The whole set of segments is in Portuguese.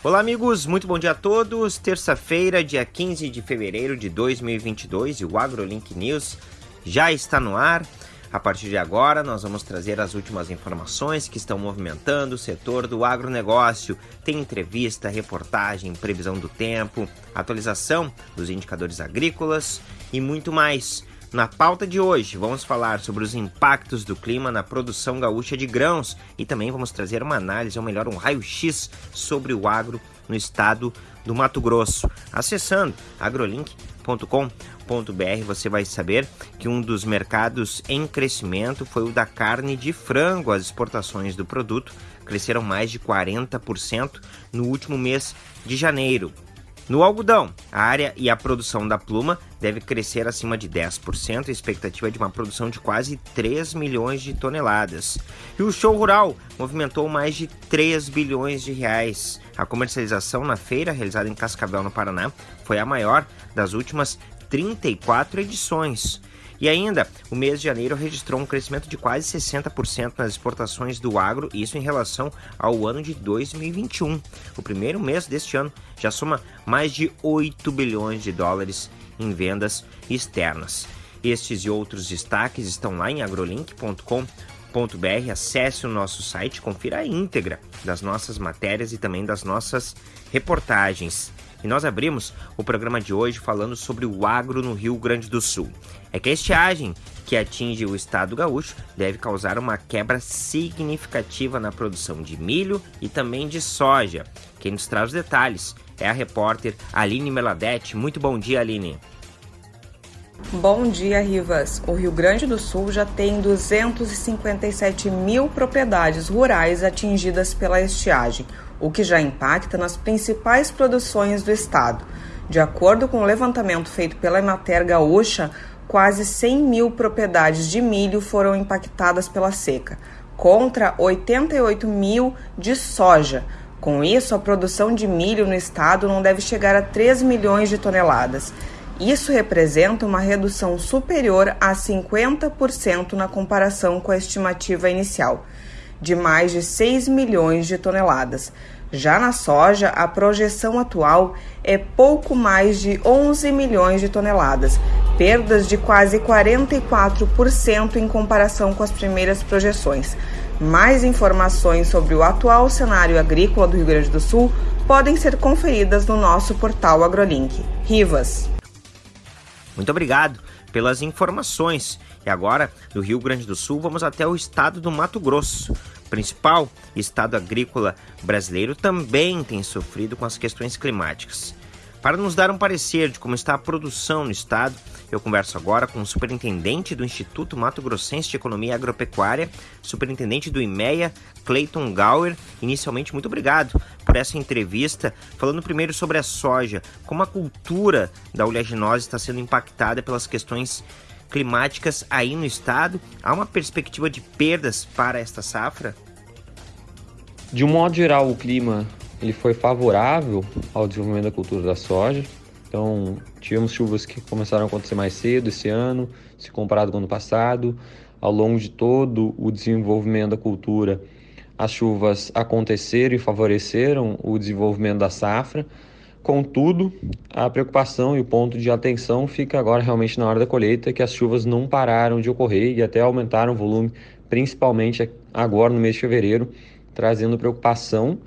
Olá, amigos, muito bom dia a todos. Terça-feira, dia 15 de fevereiro de 2022 e o AgroLink News já está no ar. A partir de agora, nós vamos trazer as últimas informações que estão movimentando o setor do agronegócio. Tem entrevista, reportagem, previsão do tempo, atualização dos indicadores agrícolas e muito mais. Na pauta de hoje, vamos falar sobre os impactos do clima na produção gaúcha de grãos e também vamos trazer uma análise, ou melhor, um raio-x sobre o agro no estado do Mato Grosso. Acessando agrolink.com.br, você vai saber que um dos mercados em crescimento foi o da carne de frango. As exportações do produto cresceram mais de 40% no último mês de janeiro. No algodão, a área e a produção da pluma deve crescer acima de 10%, a expectativa é de uma produção de quase 3 milhões de toneladas. E o show rural movimentou mais de 3 bilhões de reais. A comercialização na feira, realizada em Cascavel, no Paraná, foi a maior das últimas 34 edições. E ainda, o mês de janeiro registrou um crescimento de quase 60% nas exportações do agro, isso em relação ao ano de 2021. O primeiro mês deste ano já soma mais de 8 bilhões de dólares em vendas externas. Estes e outros destaques estão lá em agrolink.com.br. Acesse o nosso site, confira a íntegra das nossas matérias e também das nossas reportagens. E nós abrimos o programa de hoje falando sobre o agro no Rio Grande do Sul. É que a estiagem que atinge o estado gaúcho deve causar uma quebra significativa na produção de milho e também de soja. Quem nos traz os detalhes é a repórter Aline Meladete. Muito bom dia, Aline. Bom dia, Rivas. O Rio Grande do Sul já tem 257 mil propriedades rurais atingidas pela estiagem, o que já impacta nas principais produções do estado. De acordo com o levantamento feito pela Emater Gaúcha, quase 100 mil propriedades de milho foram impactadas pela seca, contra 88 mil de soja. Com isso, a produção de milho no estado não deve chegar a 3 milhões de toneladas. Isso representa uma redução superior a 50% na comparação com a estimativa inicial, de mais de 6 milhões de toneladas. Já na soja, a projeção atual é pouco mais de 11 milhões de toneladas, perdas de quase 44% em comparação com as primeiras projeções. Mais informações sobre o atual cenário agrícola do Rio Grande do Sul podem ser conferidas no nosso portal AgroLink. Rivas. Muito obrigado pelas informações. E agora, do Rio Grande do Sul, vamos até o estado do Mato Grosso. Principal estado agrícola brasileiro também tem sofrido com as questões climáticas. Para nos dar um parecer de como está a produção no estado, eu converso agora com o superintendente do Instituto Mato Grossense de Economia Agropecuária, superintendente do IMEA, Clayton Gauer. Inicialmente, muito obrigado por essa entrevista, falando primeiro sobre a soja, como a cultura da oleaginose está sendo impactada pelas questões climáticas aí no estado. Há uma perspectiva de perdas para esta safra? De um modo geral, o clima ele foi favorável ao desenvolvimento da cultura da soja. Então, tivemos chuvas que começaram a acontecer mais cedo esse ano, se comparado com o ano passado. Ao longo de todo o desenvolvimento da cultura, as chuvas aconteceram e favoreceram o desenvolvimento da safra. Contudo, a preocupação e o ponto de atenção fica agora realmente na hora da colheita, que as chuvas não pararam de ocorrer e até aumentaram o volume, principalmente agora no mês de fevereiro, trazendo preocupação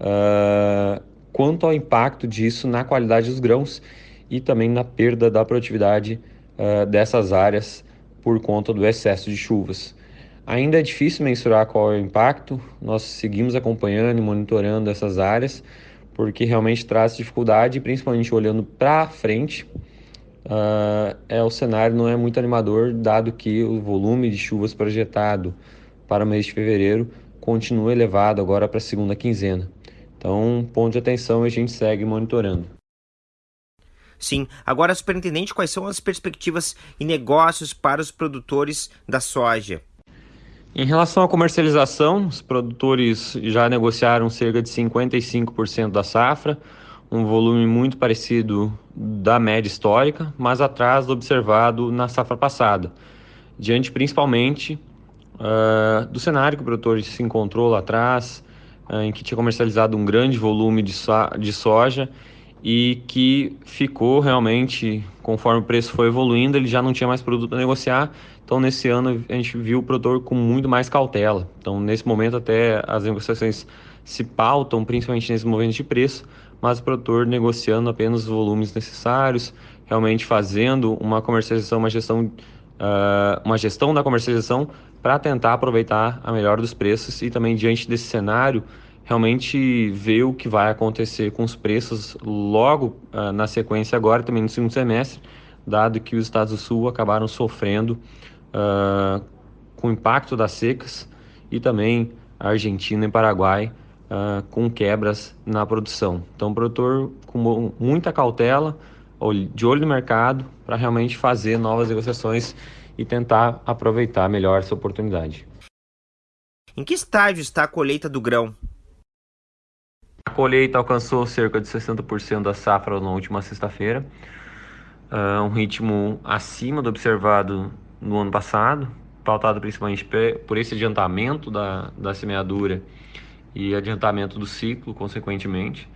uh, quanto ao impacto disso na qualidade dos grãos e também na perda da produtividade uh, dessas áreas por conta do excesso de chuvas. Ainda é difícil mensurar qual é o impacto, nós seguimos acompanhando e monitorando essas áreas, porque realmente traz dificuldade, principalmente olhando para frente. Uh, é o cenário não é muito animador, dado que o volume de chuvas projetado para o mês de fevereiro continua elevado agora para a segunda quinzena. Então, ponto de atenção e a gente segue monitorando. Sim. Agora, superintendente, quais são as perspectivas e negócios para os produtores da soja? Em relação à comercialização, os produtores já negociaram cerca de 55% da safra, um volume muito parecido da média histórica, mas atrás do observado na safra passada, diante principalmente uh, do cenário que o produtor se encontrou lá atrás, em que tinha comercializado um grande volume de, so de soja e que ficou realmente, conforme o preço foi evoluindo, ele já não tinha mais produto para negociar. Então, nesse ano, a gente viu o produtor com muito mais cautela. Então, nesse momento, até as negociações se pautam, principalmente nesse momento de preço, mas o produtor negociando apenas os volumes necessários, realmente fazendo uma comercialização, uma gestão, uh, uma gestão da comercialização para tentar aproveitar a melhor dos preços e também diante desse cenário realmente ver o que vai acontecer com os preços logo uh, na sequência agora, também no segundo semestre, dado que os estados do sul acabaram sofrendo uh, com o impacto das secas e também a Argentina e Paraguai uh, com quebras na produção. Então, o produtor com muita cautela, de olho no mercado, para realmente fazer novas negociações e tentar aproveitar melhor essa oportunidade. Em que estágio está a colheita do grão? Colheita alcançou cerca de 60% da safra na última sexta-feira, uh, um ritmo acima do observado no ano passado, pautado principalmente por esse adiantamento da, da semeadura e adiantamento do ciclo, consequentemente.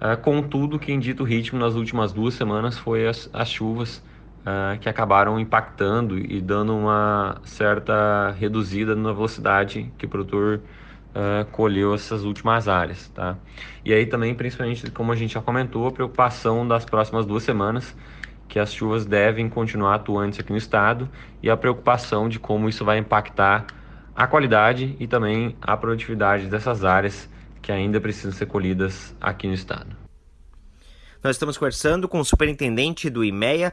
Uh, contudo, quem dita o ritmo nas últimas duas semanas foi as, as chuvas uh, que acabaram impactando e dando uma certa reduzida na velocidade que o produtor uh, colheu essas últimas áreas, tá? E aí também, principalmente, como a gente já comentou, a preocupação das próximas duas semanas, que as chuvas devem continuar atuantes aqui no estado, e a preocupação de como isso vai impactar a qualidade e também a produtividade dessas áreas que ainda precisam ser colhidas aqui no estado. Nós estamos conversando com o superintendente do IMEA,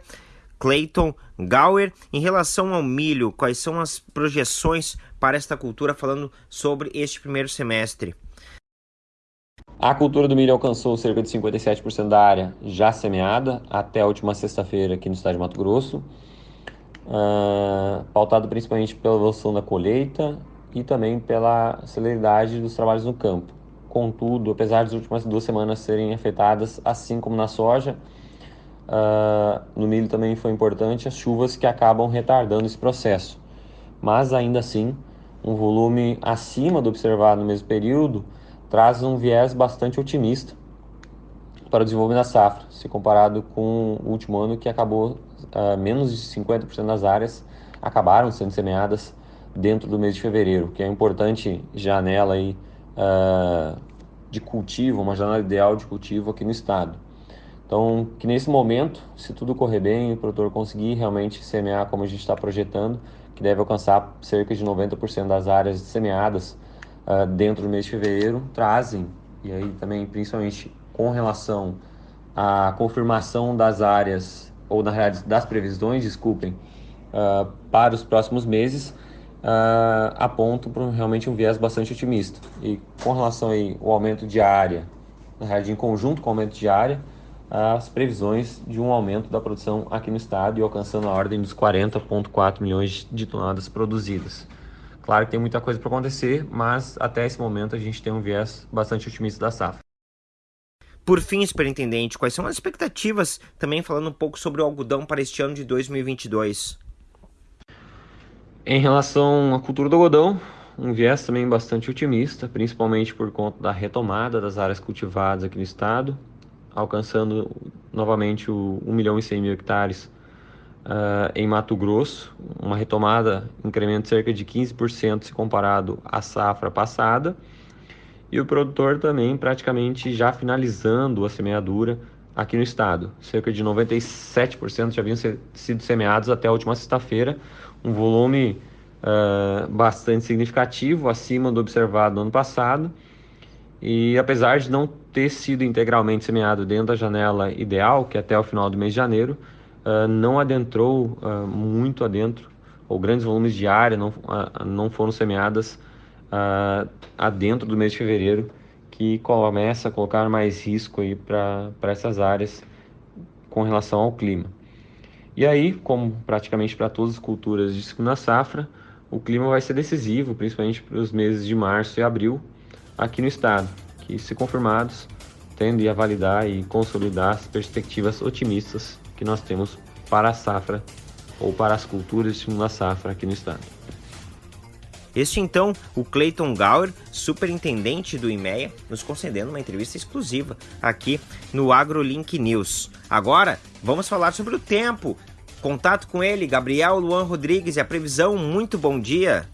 Clayton Gower. Em relação ao milho, quais são as projeções para esta cultura, falando sobre este primeiro semestre? A cultura do milho alcançou cerca de 57% da área já semeada até a última sexta-feira aqui no estado de Mato Grosso, uh, pautado principalmente pela evolução da colheita e também pela celeridade dos trabalhos no campo. Contudo, apesar das últimas duas semanas serem afetadas, assim como na soja, Uh, no milho também foi importante as chuvas que acabam retardando esse processo. Mas ainda assim, um volume acima do observado no mesmo período traz um viés bastante otimista para o desenvolvimento da safra, se comparado com o último ano que acabou uh, menos de 50% das áreas acabaram sendo semeadas dentro do mês de fevereiro, que é importante janela aí, uh, de cultivo, uma janela ideal de cultivo aqui no estado. Então, que nesse momento, se tudo correr bem, o produtor conseguir realmente semear como a gente está projetando, que deve alcançar cerca de 90% das áreas semeadas uh, dentro do mês de fevereiro, trazem, e aí também principalmente com relação à confirmação das áreas, ou na realidade das previsões, desculpem, uh, para os próximos meses, uh, apontam para realmente um viés bastante otimista. E com relação ao aumento de área, na realidade em conjunto com o aumento de área, as previsões de um aumento da produção aqui no estado e alcançando a ordem dos 40,4 milhões de toneladas produzidas. Claro que tem muita coisa para acontecer, mas até esse momento a gente tem um viés bastante otimista da safra. Por fim, superintendente, quais são as expectativas, também falando um pouco sobre o algodão para este ano de 2022? Em relação à cultura do algodão, um viés também bastante otimista, principalmente por conta da retomada das áreas cultivadas aqui no estado, alcançando novamente o 1 milhão e 100 mil hectares uh, em Mato Grosso, uma retomada, incremento de cerca de 15% se comparado à safra passada, e o produtor também praticamente já finalizando a semeadura aqui no estado. Cerca de 97% já haviam sido semeados até a última sexta-feira, um volume uh, bastante significativo, acima do observado no ano passado, e apesar de não ter sido integralmente semeado dentro da janela ideal, que até o final do mês de janeiro, uh, não adentrou uh, muito adentro, ou grandes volumes de área não, uh, não foram semeadas adentro do mês de fevereiro, que começa a colocar mais risco para essas áreas com relação ao clima. E aí, como praticamente para todas as culturas de segunda safra, o clima vai ser decisivo, principalmente para os meses de março e abril, aqui no estado, que, se confirmados, tendem a validar e consolidar as perspectivas otimistas que nós temos para a safra ou para as culturas de segunda safra aqui no estado. Este então, o Clayton Gower, superintendente do IMEA, nos concedendo uma entrevista exclusiva aqui no AgroLink News. Agora, vamos falar sobre o tempo. Contato com ele, Gabriel Luan Rodrigues e a previsão. Muito bom dia.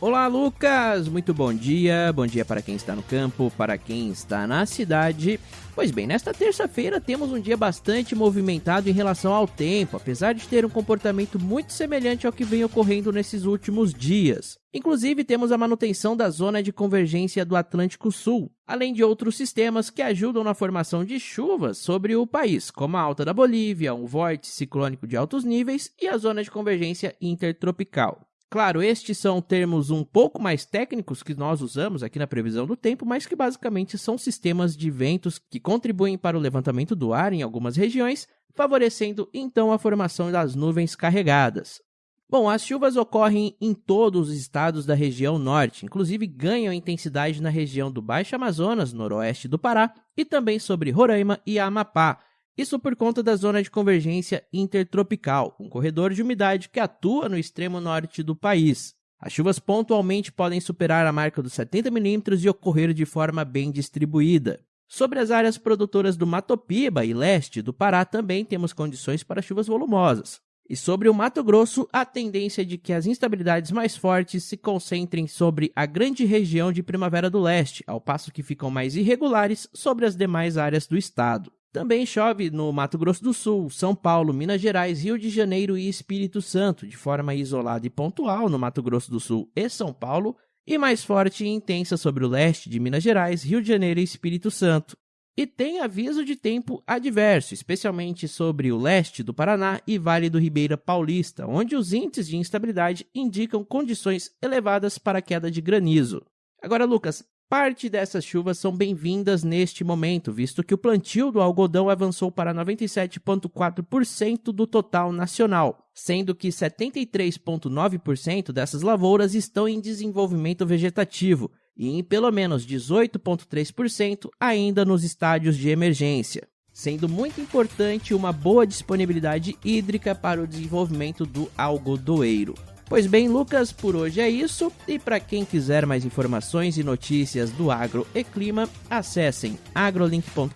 Olá, Lucas! Muito bom dia. Bom dia para quem está no campo, para quem está na cidade. Pois bem, nesta terça-feira temos um dia bastante movimentado em relação ao tempo, apesar de ter um comportamento muito semelhante ao que vem ocorrendo nesses últimos dias. Inclusive, temos a manutenção da zona de convergência do Atlântico Sul, além de outros sistemas que ajudam na formação de chuvas sobre o país, como a Alta da Bolívia, um vórtice ciclônico de altos níveis e a zona de convergência intertropical. Claro, estes são termos um pouco mais técnicos que nós usamos aqui na previsão do tempo, mas que basicamente são sistemas de ventos que contribuem para o levantamento do ar em algumas regiões, favorecendo então a formação das nuvens carregadas. Bom, as chuvas ocorrem em todos os estados da região norte, inclusive ganham intensidade na região do Baixo Amazonas, noroeste do Pará, e também sobre Roraima e Amapá, isso por conta da zona de convergência intertropical, um corredor de umidade que atua no extremo norte do país. As chuvas pontualmente podem superar a marca dos 70 milímetros e ocorrer de forma bem distribuída. Sobre as áreas produtoras do Mato Piba e leste do Pará também temos condições para chuvas volumosas. E sobre o Mato Grosso, a tendência é de que as instabilidades mais fortes se concentrem sobre a grande região de Primavera do Leste, ao passo que ficam mais irregulares sobre as demais áreas do estado. Também chove no Mato Grosso do Sul, São Paulo, Minas Gerais, Rio de Janeiro e Espírito Santo, de forma isolada e pontual no Mato Grosso do Sul e São Paulo, e mais forte e intensa sobre o leste de Minas Gerais, Rio de Janeiro e Espírito Santo. E tem aviso de tempo adverso, especialmente sobre o leste do Paraná e Vale do Ribeira Paulista, onde os índices de instabilidade indicam condições elevadas para queda de granizo. Agora, Lucas, Parte dessas chuvas são bem-vindas neste momento, visto que o plantio do algodão avançou para 97,4% do total nacional, sendo que 73,9% dessas lavouras estão em desenvolvimento vegetativo e em pelo menos 18,3% ainda nos estádios de emergência sendo muito importante uma boa disponibilidade hídrica para o desenvolvimento do algodoeiro. Pois bem, Lucas, por hoje é isso. E para quem quiser mais informações e notícias do agro e clima, acessem agrolink.com.br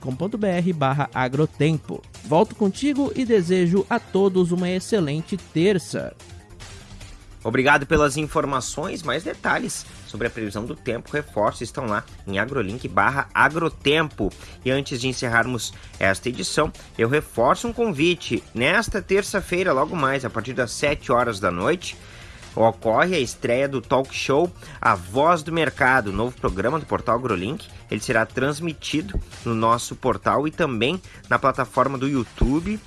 agrotempo. Volto contigo e desejo a todos uma excelente terça. Obrigado pelas informações, mais detalhes sobre a previsão do tempo, reforços estão lá em agrolink barra agrotempo. E antes de encerrarmos esta edição, eu reforço um convite. Nesta terça-feira, logo mais, a partir das 7 horas da noite, ocorre a estreia do talk show A Voz do Mercado, novo programa do portal AgroLink. Ele será transmitido no nosso portal e também na plataforma do YouTube,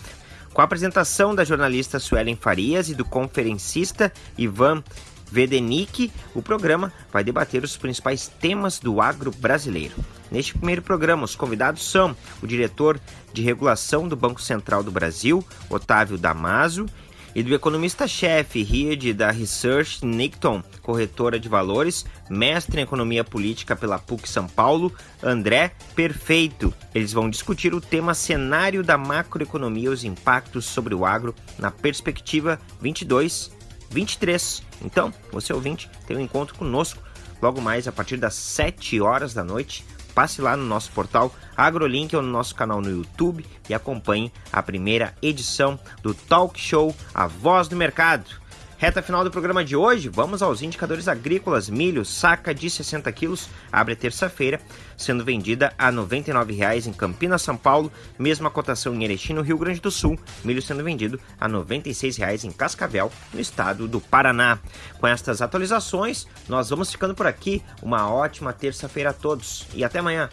com a apresentação da jornalista Suelen Farias e do conferencista Ivan Vedenic, o programa vai debater os principais temas do agro brasileiro. Neste primeiro programa, os convidados são o diretor de regulação do Banco Central do Brasil, Otávio Damaso, e do economista-chefe Ried da Research Nickton, corretora de valores, mestre em economia política pela PUC São Paulo, André Perfeito. Eles vão discutir o tema cenário da macroeconomia e os impactos sobre o agro na perspectiva 22 23. Então, você ouvinte, tem um encontro conosco logo mais a partir das 7 horas da noite passe lá no nosso portal AgroLink ou no nosso canal no YouTube e acompanhe a primeira edição do Talk Show A Voz do Mercado. Reta final do programa de hoje, vamos aos indicadores agrícolas. Milho, saca de 60 quilos, abre terça-feira, sendo vendida a R$ 99,00 em Campinas, São Paulo. Mesma cotação em Erechim, no Rio Grande do Sul. Milho sendo vendido a R$ 96,00 em Cascavel, no estado do Paraná. Com estas atualizações, nós vamos ficando por aqui. Uma ótima terça-feira a todos e até amanhã.